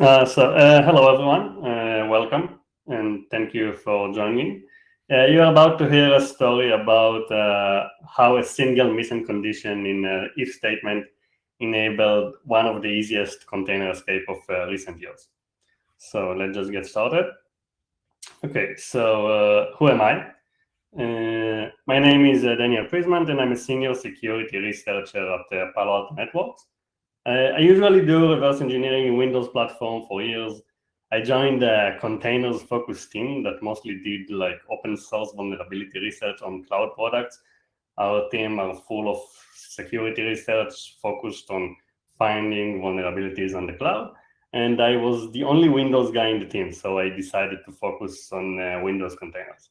Uh, so, uh, hello everyone, uh, welcome, and thank you for joining. Uh, you're about to hear a story about uh, how a single missing condition in an if statement enabled one of the easiest container escape of uh, recent years. So let's just get started. Okay, so who am I? my name is Daniel Prismand, and I'm a senior security researcher at Palo Alto Networks. I usually do reverse engineering in Windows platform for years. I joined a containers focused team that mostly did like open source vulnerability research on cloud products. Our team are full of security research focused on finding vulnerabilities on the cloud. And I was the only Windows guy in the team, so I decided to focus on uh, Windows containers.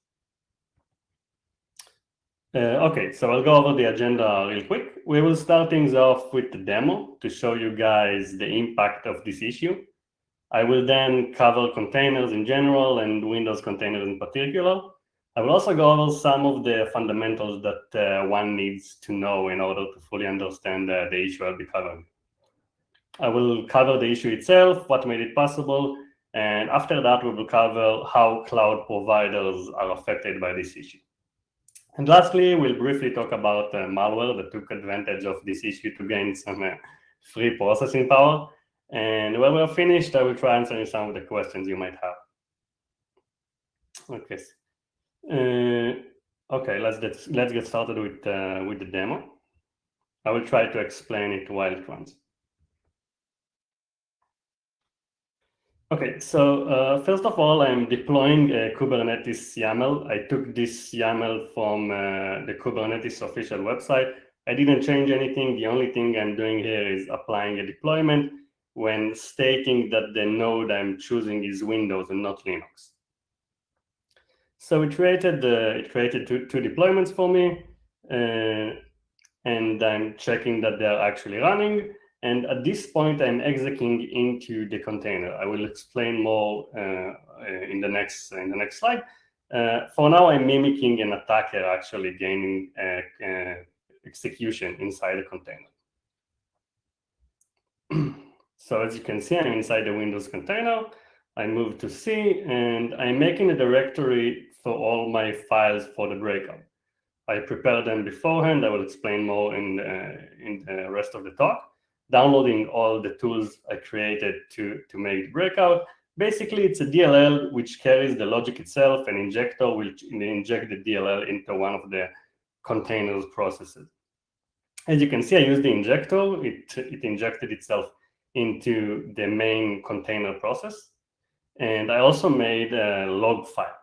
Uh, okay, so I'll go over the agenda real quick. We will start things off with the demo to show you guys the impact of this issue. I will then cover containers in general and Windows containers in particular. I will also go over some of the fundamentals that uh, one needs to know in order to fully understand uh, the issue I'll be covering. I will cover the issue itself, what made it possible, and after that, we will cover how cloud providers are affected by this issue. And lastly, we'll briefly talk about uh, malware that took advantage of this issue to gain some uh, free processing power. And when we're finished, I will try answering some of the questions you might have. Okay. Uh, okay, let's get let's get started with uh, with the demo. I will try to explain it while it runs. Okay, so uh, first of all, I'm deploying a Kubernetes YAML. I took this YAML from uh, the Kubernetes official website. I didn't change anything. The only thing I'm doing here is applying a deployment when stating that the node I'm choosing is Windows and not Linux. So it created uh, it created two, two deployments for me, uh, and I'm checking that they're actually running. And at this point, I'm executing into the container. I will explain more uh, uh, in the next in the next slide. Uh, for now, I'm mimicking an attacker actually gaining uh, uh, execution inside the container. so as you can see, I'm inside the Windows container. I move to C, and I'm making a directory for all my files for the breakout. I prepared them beforehand. I will explain more in the, in the rest of the talk downloading all the tools I created to, to make the breakout. Basically, it's a DLL which carries the logic itself, and injector will inject the DLL into one of the containers processes. As you can see, I used the injector. It, it injected itself into the main container process. And I also made a log file,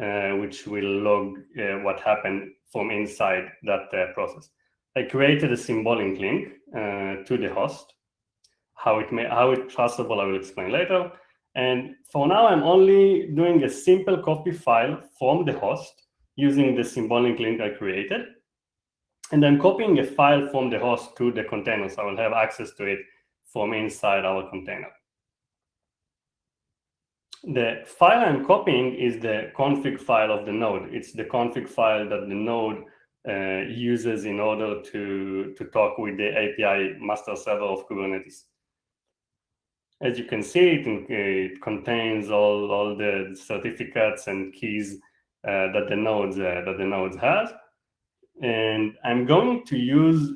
uh, which will log uh, what happened from inside that uh, process. I created a symbolic link uh, to the host. How it may, how it's trustable, I will explain later. And for now, I'm only doing a simple copy file from the host using the symbolic link I created. And I'm copying a file from the host to the container, so I will have access to it from inside our container. The file I'm copying is the config file of the node. It's the config file that the node uh, uses in order to, to talk with the API master server of Kubernetes. As you can see, it, it contains all, all the certificates and keys uh, that the nodes uh, that the nodes has, and I'm going to use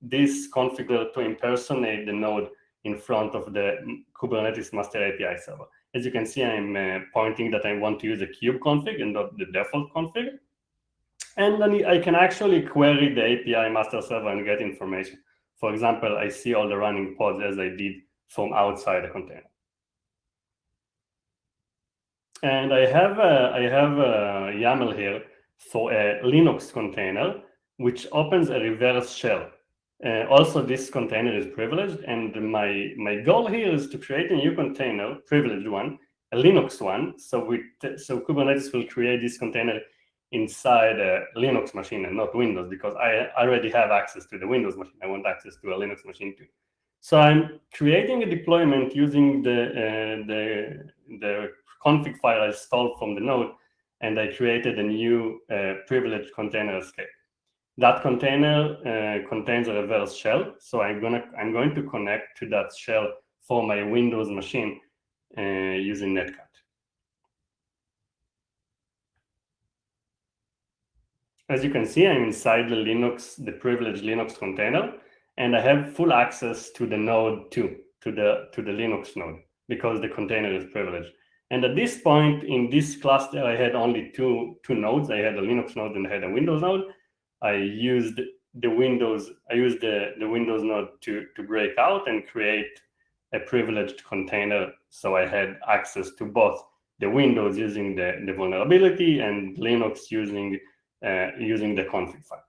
this configure to impersonate the node in front of the Kubernetes master API server. As you can see, I'm uh, pointing that I want to use a kube config and not the default config. And then I can actually query the API master server and get information. For example, I see all the running pods as I did from outside the container. And I have a, I have a YAML here for a Linux container, which opens a reverse shell. Uh, also, this container is privileged, and my, my goal here is to create a new container, privileged one, a Linux one. So, we, so Kubernetes will create this container inside a Linux machine and not Windows because I already have access to the Windows machine. I want access to a Linux machine too. So I'm creating a deployment using the, uh, the, the config file I stole from the node, and I created a new uh, privileged container escape. That container uh, contains a reverse shell, so I'm gonna I'm going to connect to that shell for my Windows machine uh, using Netcat. As you can see, I'm inside the Linux, the privileged Linux container, and I have full access to the node too, to the, to the Linux node, because the container is privileged. And at this point in this cluster, I had only two, two nodes. I had a Linux node and I had a Windows node. I used the Windows, I used the, the Windows node to, to break out and create a privileged container. So I had access to both the Windows using the, the vulnerability and Linux using, uh, using the config file.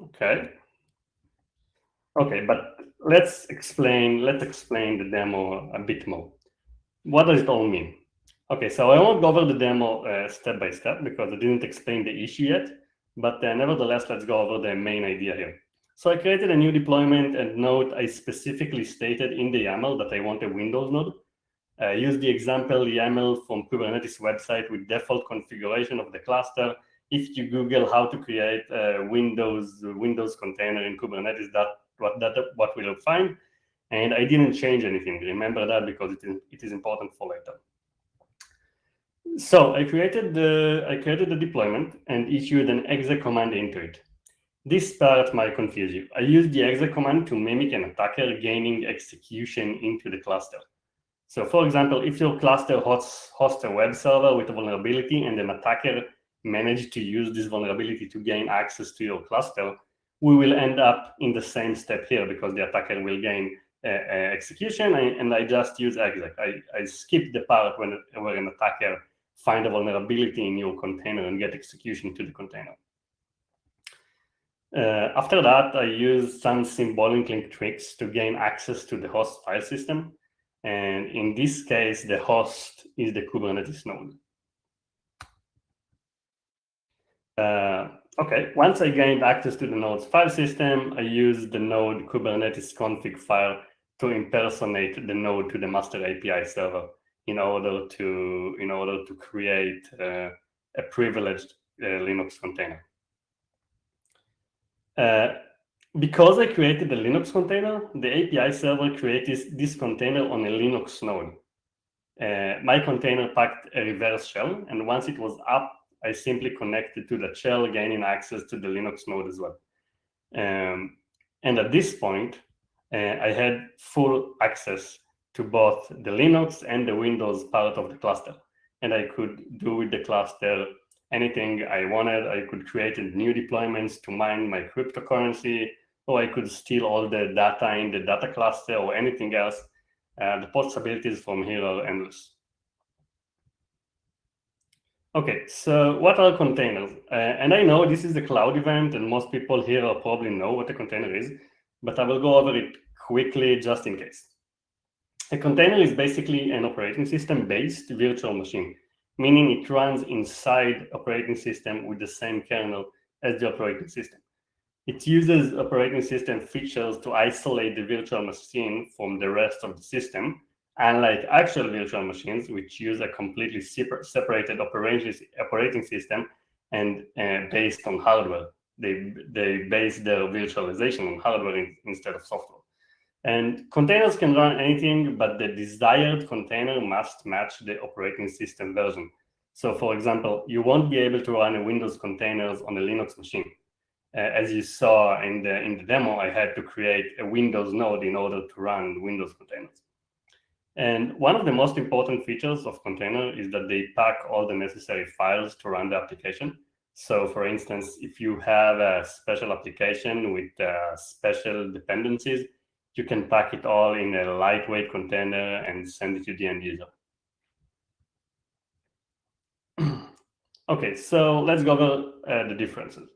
Okay. Okay, but let's explain, let's explain the demo a bit more. What does it all mean? Okay, so I won't go over the demo uh, step by step because I didn't explain the issue yet, but uh, nevertheless, let's go over the main idea here. So I created a new deployment and note I specifically stated in the YAML that I want a Windows node. I use the example YAML from Kubernetes website with default configuration of the cluster. If you Google how to create a Windows Windows container in Kubernetes, that what that what we'll find. And I didn't change anything. Remember that because it is, it is important for later. So I created the I created the deployment and issued an exec command into it. This part might confuse you. I used the exec command to mimic an attacker gaining execution into the cluster. So for example, if your cluster hosts, hosts a web server with a vulnerability and an attacker managed to use this vulnerability to gain access to your cluster, we will end up in the same step here because the attacker will gain uh, uh, execution and I just use exec. I, I skip the part when, where an attacker find a vulnerability in your container and get execution to the container. Uh, after that, I use some symbolic link tricks to gain access to the host file system. And in this case, the host is the Kubernetes node. Uh, okay, once I gained access to the node's file system, I used the node Kubernetes config file to impersonate the node to the master API server in order to in order to create uh, a privileged uh, Linux container. Uh, because I created a Linux container, the API server created this container on a Linux node. Uh, my container packed a reverse shell, and once it was up, I simply connected to the shell, gaining access to the Linux node as well. Um, and at this point, uh, I had full access to both the Linux and the Windows part of the cluster. And I could do with the cluster anything I wanted. I could create new deployments to mine my cryptocurrency, or I could steal all the data in the data cluster or anything else. Uh, the possibilities from here are endless. Okay, so what are containers? Uh, and I know this is a cloud event, and most people here probably know what a container is, but I will go over it quickly just in case. A container is basically an operating system-based virtual machine, meaning it runs inside operating system with the same kernel as the operating system. It uses operating system features to isolate the virtual machine from the rest of the system, unlike actual virtual machines, which use a completely separated operating system and uh, based on hardware. They, they base their virtualization on hardware in, instead of software. And containers can run anything, but the desired container must match the operating system version. So for example, you won't be able to run a Windows containers on a Linux machine. Uh, as you saw in the, in the demo, I had to create a Windows node in order to run Windows containers. And one of the most important features of container is that they pack all the necessary files to run the application. So for instance, if you have a special application with uh, special dependencies, you can pack it all in a lightweight container and send it to the end user. okay, so let's go over uh, the differences.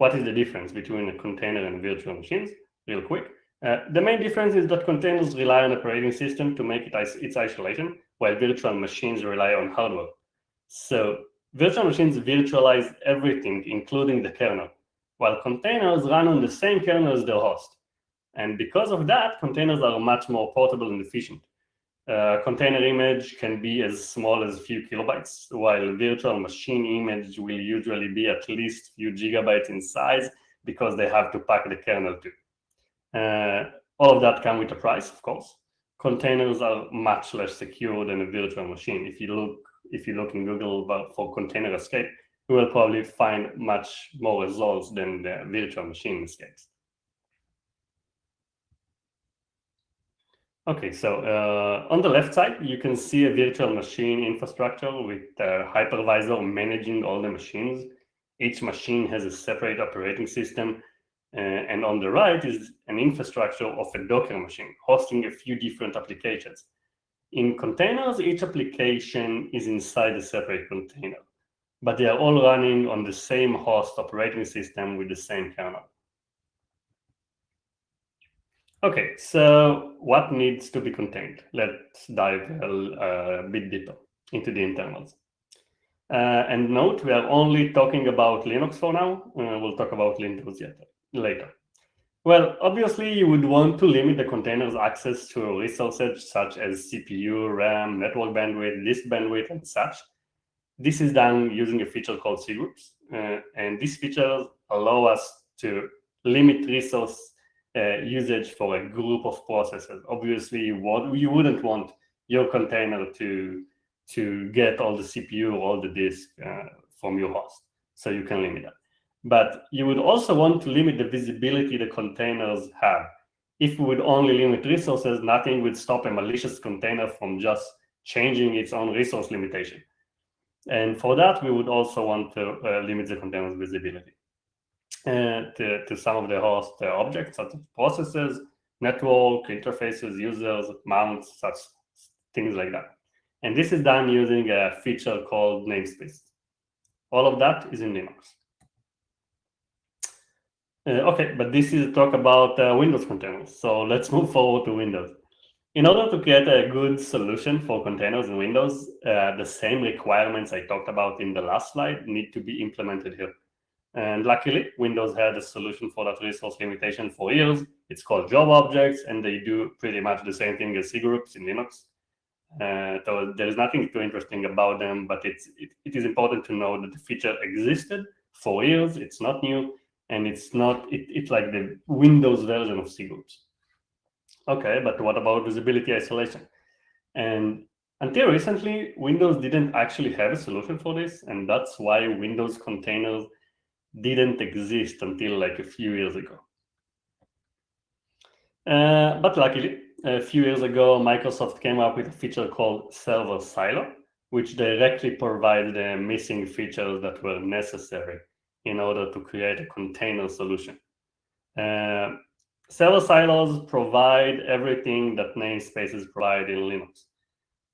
What is the difference between a container and virtual machines? Real quick. Uh, the main difference is that containers rely on operating system to make it its isolation, while virtual machines rely on hardware. So virtual machines virtualize everything, including the kernel, while containers run on the same kernel as their host. And because of that, containers are much more portable and efficient. Uh, container image can be as small as a few kilobytes, while virtual machine image will usually be at least few gigabytes in size because they have to pack the kernel too. Uh, All of that come with a price, of course. Containers are much less secure than a virtual machine. If you look, if you look in Google for container escape, you will probably find much more results than the virtual machine escapes. Okay, so uh, on the left side, you can see a virtual machine infrastructure with a hypervisor managing all the machines. Each machine has a separate operating system. Uh, and on the right is an infrastructure of a Docker machine hosting a few different applications. In containers, each application is inside a separate container, but they are all running on the same host operating system with the same kernel. Okay, so what needs to be contained? Let's dive a, a bit deeper into the internals. Uh, and note, we are only talking about Linux for now. Uh, we'll talk about Windows yet, later. Well, obviously, you would want to limit the container's access to resources such as CPU, RAM, network bandwidth, disk bandwidth, and such. This is done using a feature called cgroups. Uh, and these features allow us to limit resource uh, usage for a group of processes. Obviously, what you wouldn't want your container to to get all the CPU all the disk uh, from your host, so you can limit that. But you would also want to limit the visibility the containers have. If we would only limit resources, nothing would stop a malicious container from just changing its own resource limitation. And for that, we would also want to uh, limit the container's visibility uh, to, to some of the host uh, objects, such as processes, network, interfaces, users, mounts, such things like that. And this is done using a feature called namespace. All of that is in Linux. Uh, okay, but this is talk about uh, Windows containers. So let's move forward to Windows. In order to create a good solution for containers in Windows, uh, the same requirements I talked about in the last slide need to be implemented here. And luckily, Windows had a solution for that resource limitation for years. It's called job objects, and they do pretty much the same thing as cgroups in Linux. Uh, so there is nothing too interesting about them, but it's it, it is important to know that the feature existed for years. It's not new, and it's not it, it's like the Windows version of cgroups. Okay, but what about visibility isolation? And until recently, Windows didn't actually have a solution for this, and that's why Windows containers didn't exist until like a few years ago. Uh, but luckily, a few years ago, Microsoft came up with a feature called Server Silo, which directly provided the missing features that were necessary in order to create a container solution. Uh, server silos provide everything that namespaces provide in Linux.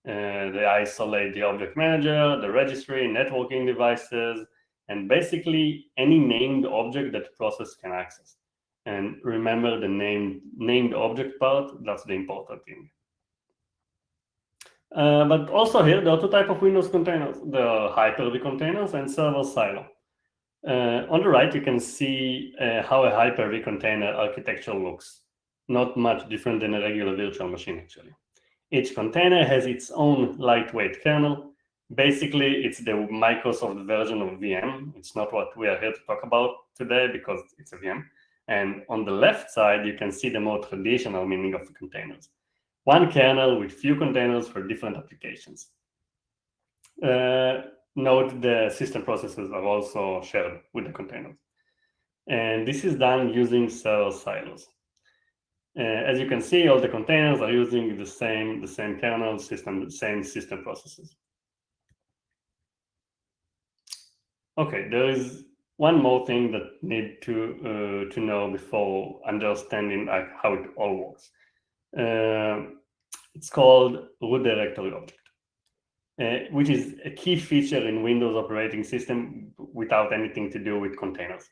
Uh, they isolate the object manager, the registry, networking devices, and basically any named object that process can access. And remember the named, named object part, that's the important thing. Uh, but also here, there are two types of Windows containers. the Hyper-V containers and server silo. Uh, on the right, you can see uh, how a Hyper-V container architecture looks. Not much different than a regular virtual machine, actually. Each container has its own lightweight kernel, basically it's the Microsoft version of VM. It's not what we are here to talk about today because it's a VM. And on the left side, you can see the more traditional meaning of containers. One kernel with few containers for different applications. Uh, note the system processes are also shared with the containers. And this is done using server silos. Uh, as you can see, all the containers are using the same, the same kernel system, the same system processes. Okay, there is one more thing that need to uh, to know before understanding like how it all works. Uh, it's called root directory object, uh, which is a key feature in Windows operating system without anything to do with containers.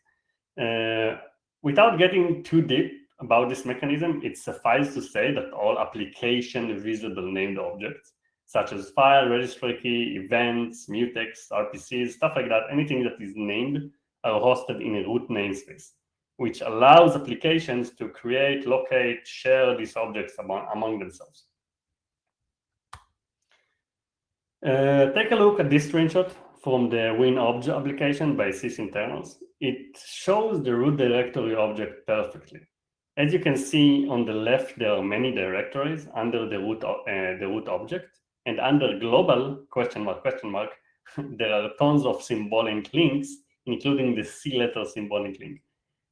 Uh, without getting too deep about this mechanism, it suffices to say that all application visible named objects such as file, registry key, events, mutex, RPCs, stuff like that, anything that is named are hosted in a root namespace, which allows applications to create, locate, share these objects among, among themselves. Uh, take a look at this screenshot from the WinObj application by sysinternals. It shows the root directory object perfectly. As you can see on the left, there are many directories under the root, uh, the root object. And under global, question mark, question mark, there are tons of symbolic links, including the C letter symbolic link.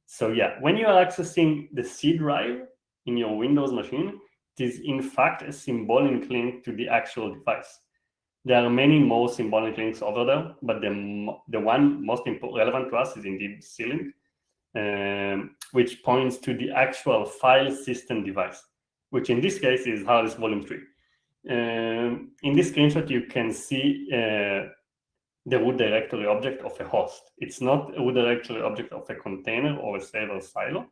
So yeah, when you are accessing the C drive in your Windows machine, it is in fact a symbolic link to the actual device. There are many more symbolic links over there, but the, the one most relevant to us is indeed C-link, um, which points to the actual file system device, which in this case is hard disk volume 3. Um, in this screenshot, you can see uh, the root directory object of a host. It's not a root directory object of a container or a server silo.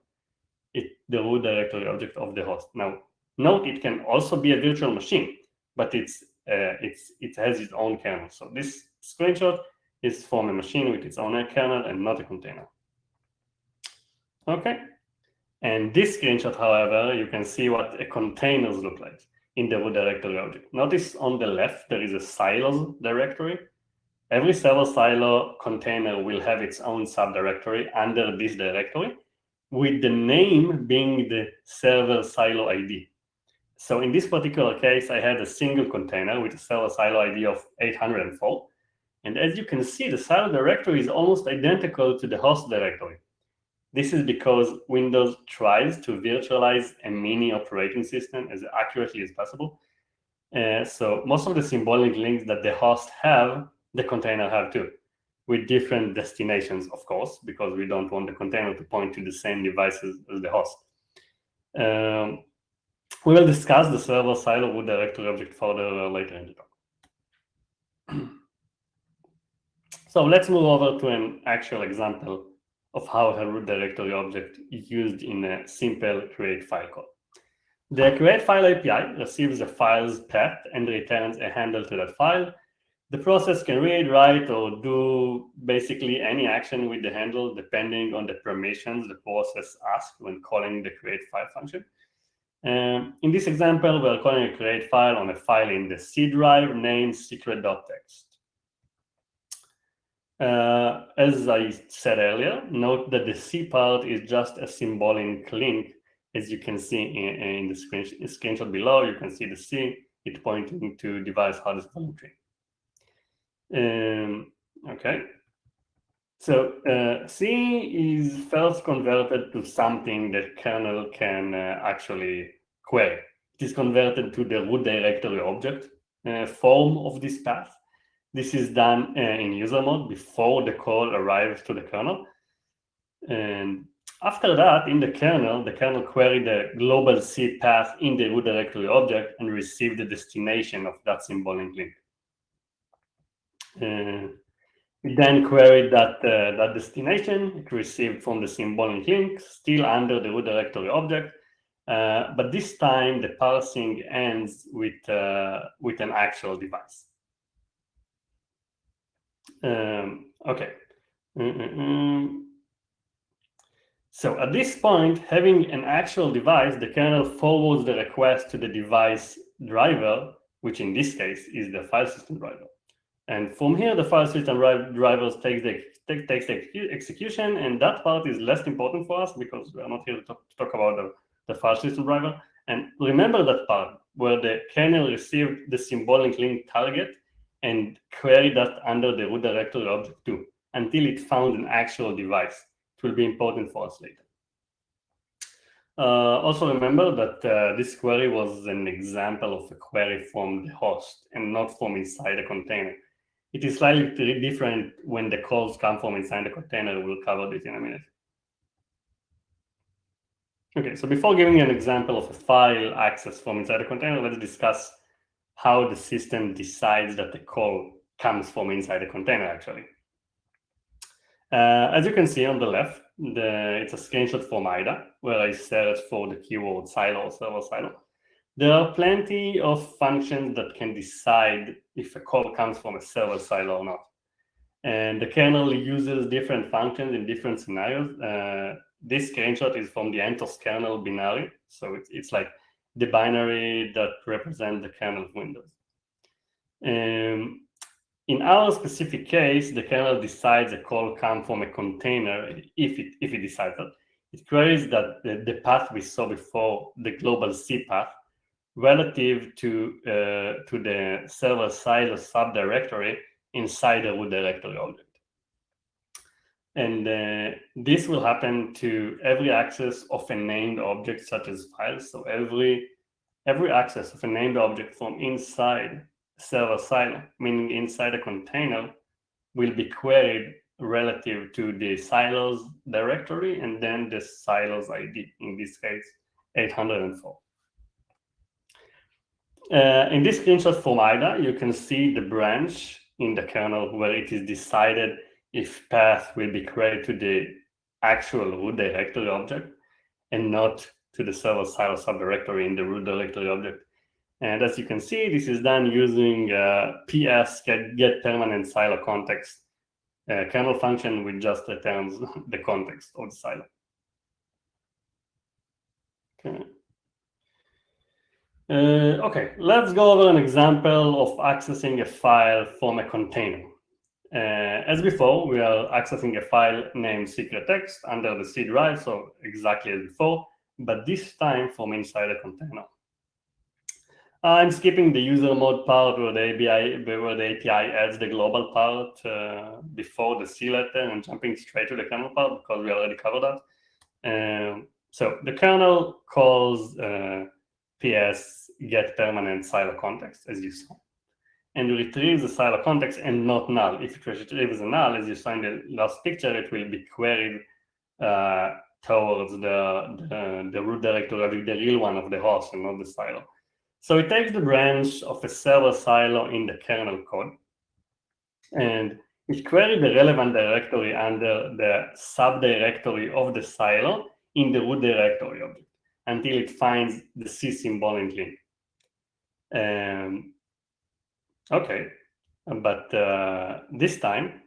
It's the root directory object of the host. Now, note it can also be a virtual machine, but it's uh, it's it has its own kernel. So this screenshot is from a machine with its own kernel and not a container. Okay. And this screenshot, however, you can see what a containers look like in the root directory object. Notice on the left, there is a silos directory Every server silo container will have its own subdirectory under this directory, with the name being the server silo ID. So in this particular case, I had a single container with a server silo ID of 804. And as you can see, the silo directory is almost identical to the host directory. This is because Windows tries to virtualize a mini operating system as accurately as possible. Uh, so most of the symbolic links that the host have the container have too, with different destinations, of course, because we don't want the container to point to the same devices as the host. Um, we will discuss the server silo root directory object further later in the talk. so let's move over to an actual example of how a root directory object is used in a simple create file call. The create file API receives a file's path and returns a handle to that file the process can read, write, or do basically any action with the handle depending on the permissions the process asks when calling the create file function. Um, in this example, we're calling a create file on a file in the C drive named secret.txt. Uh, as I said earlier, note that the C part is just a symbolic link. As you can see in, in the screen, screenshot below, you can see the C, it pointing to device hard disk volume. Um, okay. So uh, C is first converted to something that kernel can uh, actually query. It is converted to the root directory object uh, form of this path. This is done uh, in user mode before the call arrives to the kernel. And after that, in the kernel, the kernel queried the global C path in the root directory object and received the destination of that symbolic link. Uh, we then queried that, uh, that destination it received from the symbolic link, still under the root directory object. Uh, but this time the parsing ends with, uh, with an actual device. Um, okay. Mm -mm -mm. So at this point, having an actual device, the kernel forwards the request to the device driver, which in this case is the file system driver. And from here, the file system drivers takes the take, takes the execution, and that part is less important for us because we are not here to talk, to talk about the, the file system driver. And remember that part where the kernel received the symbolic link target and queried that under the root directory object too, until it found an actual device. It will be important for us later. Uh, also remember that uh, this query was an example of a query from the host and not from inside a container. It is slightly different when the calls come from inside the container. We'll cover this in a minute. Okay, so before giving you an example of a file access from inside the container, let's discuss how the system decides that the call comes from inside the container, actually. Uh, as you can see on the left, the, it's a screenshot from IDA, where I search for the keyword silo or server silo. There are plenty of functions that can decide if a call comes from a server silo or not. And the kernel uses different functions in different scenarios. Uh, this screenshot is from the CentOS kernel binary. So it's, it's like the binary that represent the kernel of Windows. Um, in our specific case, the kernel decides a call come from a container if it, if it decides that. it queries that the, the path we saw before, the global C path, relative to, uh, to the server silo subdirectory inside the root directory object. And uh, this will happen to every access of a named object such as files. So every, every access of a named object from inside server silo, meaning inside a container, will be queried relative to the silos directory and then the silos ID, in this case, 804. Uh, in this screenshot from IDA, you can see the branch in the kernel where it is decided if path will be created to the actual root directory object and not to the server silo subdirectory in the root directory object. And as you can see, this is done using uh, ps get, get permanent silo context uh, kernel function which just returns the context of the silo. Okay. Uh, okay, let's go over an example of accessing a file from a container. Uh, as before, we are accessing a file named secret text under the C drive, so exactly as before, but this time from inside a container. I'm skipping the user mode part where the API, where the API adds the global part uh, before the C letter and jumping straight to the kernel part because we already covered that. Um, so the kernel calls uh, ps get permanent silo context, as you saw and you retrieve the silo context and not null. If it retrieves a null, as you saw in the last picture, it will be queried uh, towards the, the, the, root directory, the real one of the host and not the silo. So it takes the branch of a server silo in the kernel code, and it queries the relevant directory under the subdirectory of the silo in the root directory object until it finds the C symbolic link. Um, Okay, but uh, this time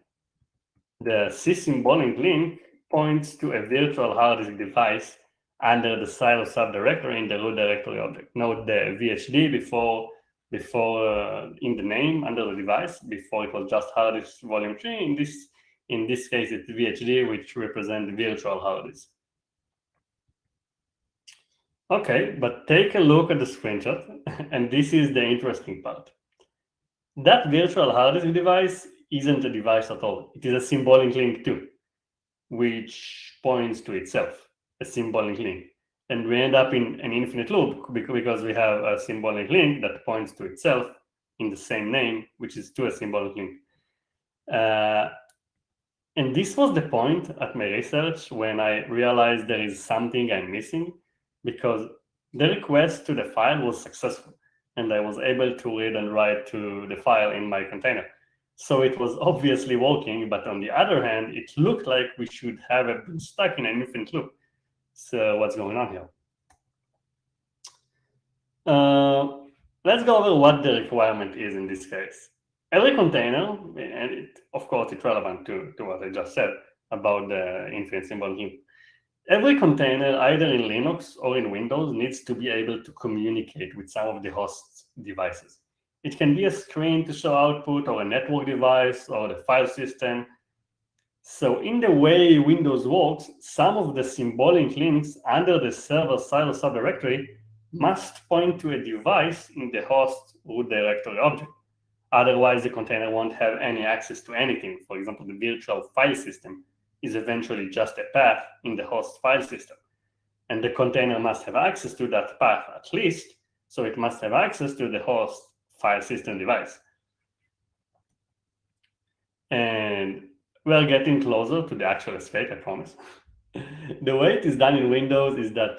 the symbolic link points to a virtual hard disk device under the silo subdirectory in the root directory object. Note the VHD before before uh, in the name under the device before it was just hard disk volume 3 in this in this case it's VHD which represents the virtual hard disk. Okay, but take a look at the screenshot and this is the interesting part. That virtual hard disk device isn't a device at all. It is a symbolic link too, which points to itself, a symbolic link. And we end up in an infinite loop because we have a symbolic link that points to itself in the same name, which is to a symbolic link. Uh, and this was the point at my research when I realized there is something I'm missing because the request to the file was successful and I was able to read and write to the file in my container. So it was obviously working, but on the other hand, it looked like we should have been stuck in an infinite loop. So what's going on here? Uh, let's go over what the requirement is in this case. Every container, and it, of course it's relevant to, to what I just said about the infinite symbol loop. Every container, either in Linux or in Windows, needs to be able to communicate with some of the host devices. It can be a screen to show output or a network device or the file system. So in the way Windows works, some of the symbolic links under the server silo subdirectory must point to a device in the host root directory object. Otherwise, the container won't have any access to anything, for example, the virtual file system is eventually just a path in the host file system. And the container must have access to that path at least, so it must have access to the host file system device. And we're getting closer to the actual escape, I promise. the way it is done in Windows is that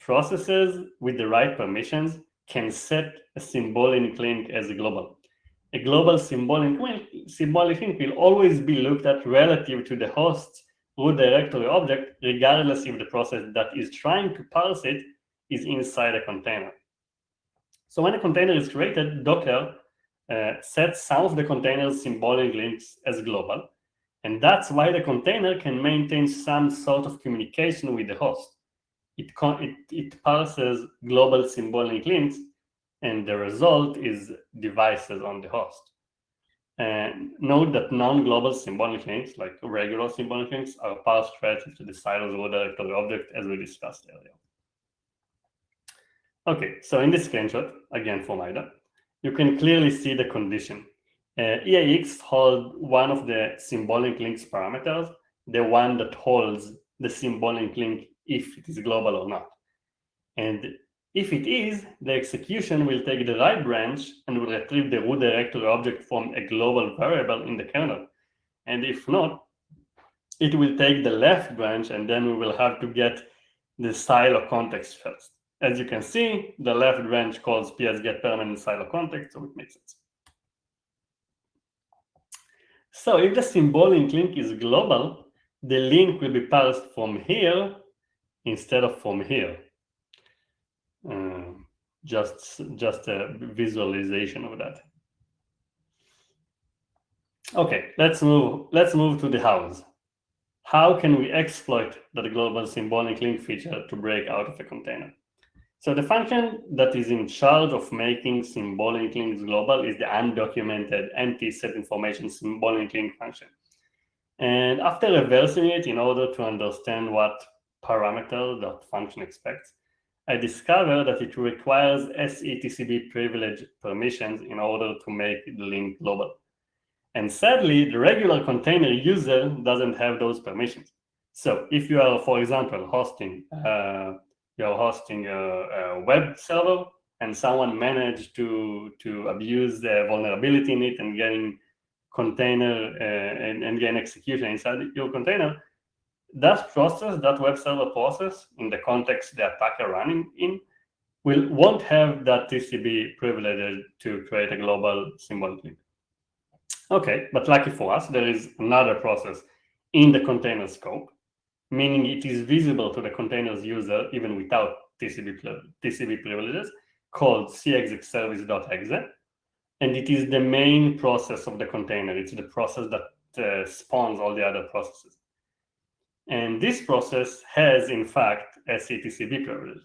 processes with the right permissions can set a symbol symbolic link as a global a global symbolic link, symbolic link will always be looked at relative to the host's root directory object, regardless if the process that is trying to parse it is inside a container. So when a container is created, Docker uh, sets some of the container's symbolic links as global. And that's why the container can maintain some sort of communication with the host. It, it, it parses global symbolic links and the result is devices on the host. And note that non-global symbolic links, like regular symbolic links, are parsed relative to the silos root directory object as we discussed earlier. Okay, so in this screenshot, again from IDA, you can clearly see the condition. Uh, EAX holds one of the symbolic links parameters, the one that holds the symbolic link if it is global or not. And if it is, the execution will take the right branch and will retrieve the root directory object from a global variable in the kernel. And if not, it will take the left branch and then we will have to get the silo context first. As you can see, the left branch calls ps get permanent silo context, so it makes sense. So if the symbolic link is global, the link will be parsed from here instead of from here. Uh, just just a visualization of that. Okay, let's move let's move to the hows. How can we exploit that global symbolic link feature to break out of a container? So the function that is in charge of making symbolic links global is the undocumented empty set information symbolic link function. And after reversing it in order to understand what parameter that function expects, I discovered that it requires SETCB privilege permissions in order to make the link global. And sadly, the regular container user doesn't have those permissions. So if you are, for example, hosting uh, you're hosting a, a, web server and someone managed to to abuse the vulnerability in it and getting container uh, and, and gain execution inside your container, that process, that web server process, in the context the attacker running in, will won't have that TCB privilege to create a global symbolic link. Okay, but lucky for us, there is another process in the container scope, meaning it is visible to the container's user even without TCB, TCB privileges, called cexecservice.exe. And it is the main process of the container. It's the process that uh, spawns all the other processes. And this process has, in fact, a CTCB privilege.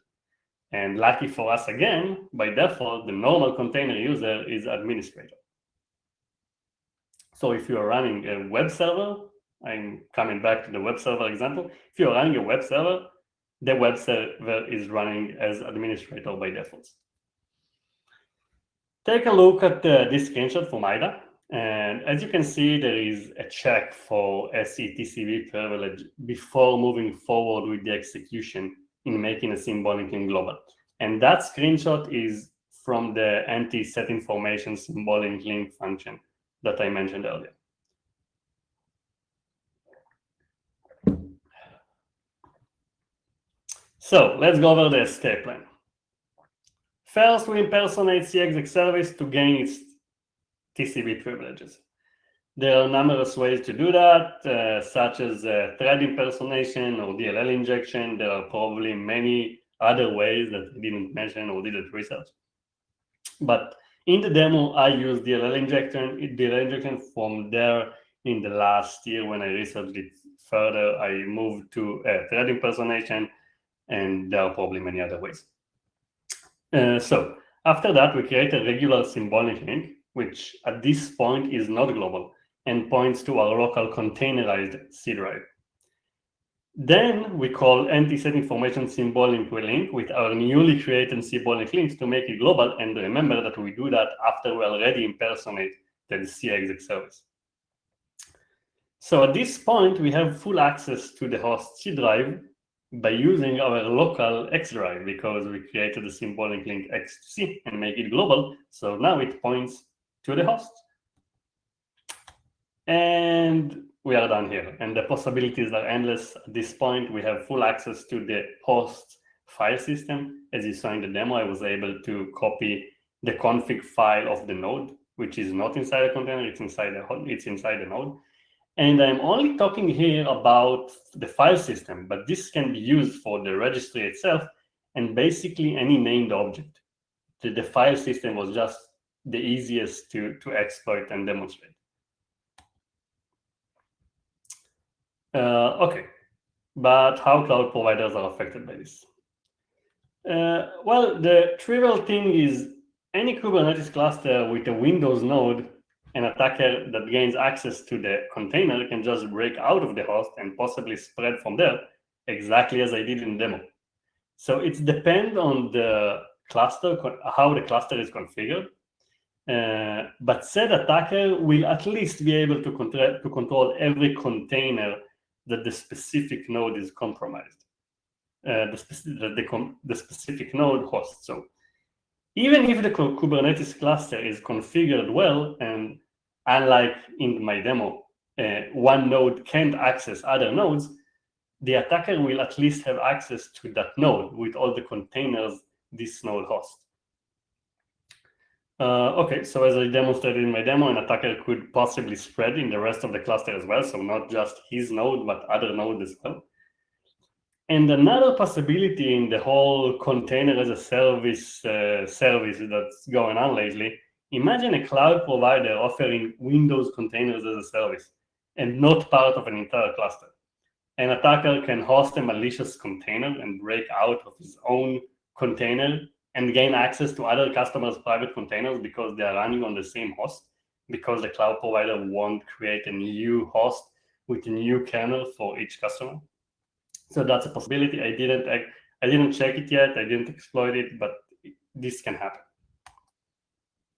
And lucky for us again, by default, the normal container user is administrator. So if you are running a web server, I'm coming back to the web server example. If you're running a web server, the web server is running as administrator by default. Take a look at uh, this screenshot from IDA. And as you can see, there is a check for SETCB privilege before moving forward with the execution in making a symbolic link global. And that screenshot is from the anti-set information symbolic link function that I mentioned earlier. So let's go over the escape plan. First, we impersonate cexec service to gain its TCB privileges. There are numerous ways to do that, uh, such as uh, thread impersonation or DLL injection. There are probably many other ways that I didn't mention or didn't research. But in the demo, I used DLL injection, DLL injection from there in the last year when I researched it further, I moved to uh, thread impersonation, and there are probably many other ways. Uh, so after that, we create a regular symbolic link which at this point is not global and points to our local containerized C drive. Then we call anti-set information symbolic link with our newly created symbolic links to make it global. And remember that we do that after we already impersonate the cexec service. So at this point, we have full access to the host C drive by using our local X drive because we created the symbolic link XC and make it global. So now it points to the host. And we are done here. And the possibilities are endless. At this point, we have full access to the host file system. As you saw in the demo, I was able to copy the config file of the node, which is not inside a container, it's inside the it's inside the node. And I'm only talking here about the file system, but this can be used for the registry itself and basically any named object. The, the file system was just the easiest to, to exploit and demonstrate. Uh, okay, but how cloud providers are affected by this? Uh, well, the trivial thing is any Kubernetes cluster with a Windows node an attacker that gains access to the container can just break out of the host and possibly spread from there, exactly as I did in demo. So it depends on the cluster, how the cluster is configured. Uh, but said attacker will at least be able to, control, to control every container that the specific node is compromised, uh, the, speci the, the specific node hosts. So even if the Kubernetes cluster is configured well, and unlike in my demo, uh, one node can't access other nodes, the attacker will at least have access to that node with all the containers this node hosts. Uh, okay, so as I demonstrated in my demo, an attacker could possibly spread in the rest of the cluster as well, so not just his node, but other nodes as well. And another possibility in the whole container as a service uh, service that's going on lately, imagine a cloud provider offering Windows containers as a service and not part of an entire cluster. An attacker can host a malicious container and break out of his own container and gain access to other customers' private containers because they are running on the same host, because the cloud provider won't create a new host with a new kernel for each customer. So that's a possibility. I didn't I, I didn't check it yet. I didn't exploit it, but this can happen.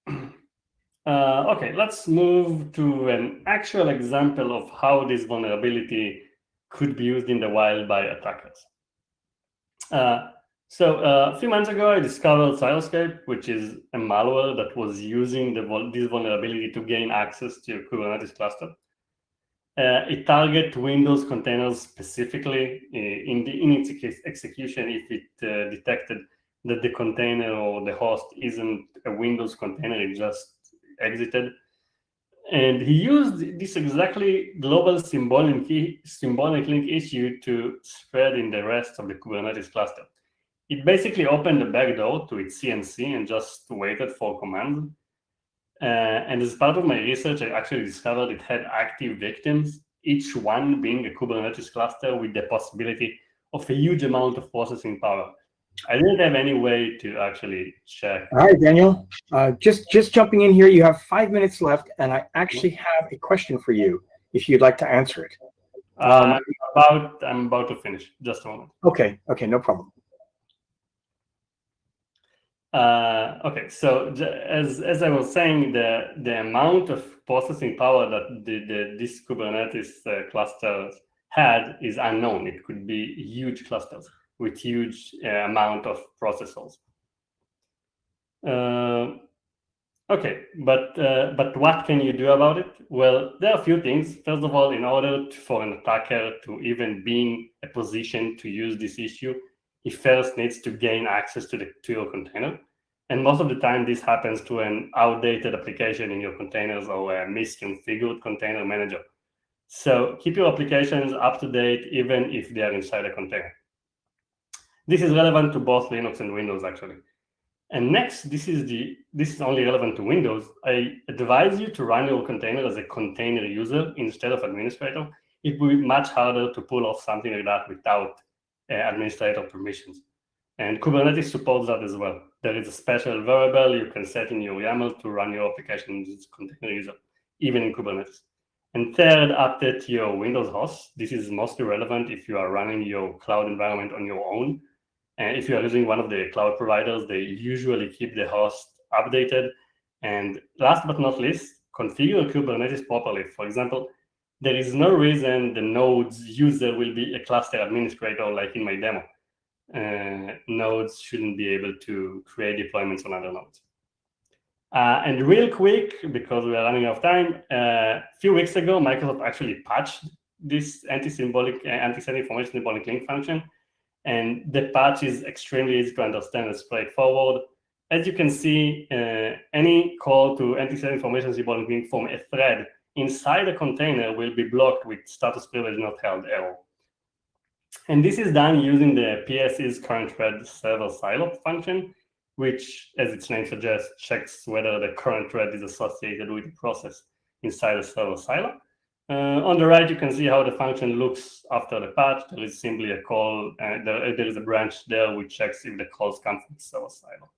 Uh, okay, let's move to an actual example of how this vulnerability could be used in the wild by attackers. Uh, so uh, a few months ago, I discovered Siloscape, which is a malware that was using the, this vulnerability to gain access to a Kubernetes cluster. Uh, it targets Windows containers specifically uh, in, the, in its execution if it uh, detected that the container or the host isn't a Windows container, it just exited. And he used this exactly global symbolic, symbolic link issue to spread in the rest of the Kubernetes cluster it basically opened the back door to its CNC and just waited for command. Uh, and as part of my research, I actually discovered it had active victims, each one being a Kubernetes cluster with the possibility of a huge amount of processing power. I didn't have any way to actually check. All right, Daniel, uh, just, just jumping in here, you have five minutes left, and I actually have a question for you, if you'd like to answer it. Um, I'm, about, I'm about to finish, just a moment. Okay, okay, no problem. Uh, okay, so as, as I was saying, the, the amount of processing power that the, the, this Kubernetes uh, clusters had is unknown. It could be huge clusters with huge uh, amount of processors. Uh, okay, but uh, but what can you do about it? Well, there are a few things. First of all, in order to, for an attacker to even be in a position to use this issue, he first needs to gain access to the to your container. And most of the time, this happens to an outdated application in your containers or a misconfigured container manager. So keep your applications up to date, even if they are inside a container. This is relevant to both Linux and Windows, actually. And next, this is the this is only relevant to Windows. I advise you to run your container as a container user instead of administrator. It will be much harder to pull off something like that without Uh, administrator permissions. And Kubernetes supports that as well. There is a special variable you can set in your YAML to run your application container even in Kubernetes. And third, update your Windows host. This is mostly relevant if you are running your cloud environment on your own. And if you are using one of the cloud providers, they usually keep the host updated. And last but not least, configure Kubernetes properly. For example, there is no reason the node's user will be a cluster administrator like in my demo. Uh, nodes shouldn't be able to create deployments on other nodes. Uh, and real quick, because we are running out of time, uh, a few weeks ago, Microsoft actually patched this anti-symbolic, uh, NtSetInformationSymbolicLink function. And the patch is extremely easy to understand and straightforward. As you can see, uh, any call to NtSetInformationSymbolicLink from a thread inside the container will be blocked with status privilege not held error. And this is done using the PS's current thread server silo function, which, as its name suggests, checks whether the current thread is associated with the process inside the server silo. Uh, on the right, you can see how the function looks after the patch. There is simply a call, and there, there is a branch there which checks if the calls come from the server silo.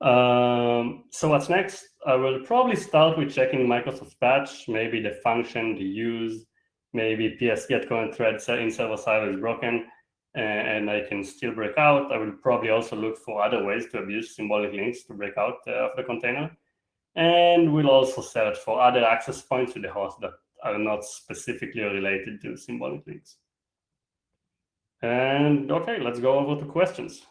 Um, so what's next? I will probably start with checking Microsoft patch, maybe the function, the use, maybe ps get current thread in server side is broken and I can still break out. I will probably also look for other ways to abuse symbolic links to break out uh, of the container. And we'll also search for other access points to the host that are not specifically related to symbolic links. And okay, let's go over to questions.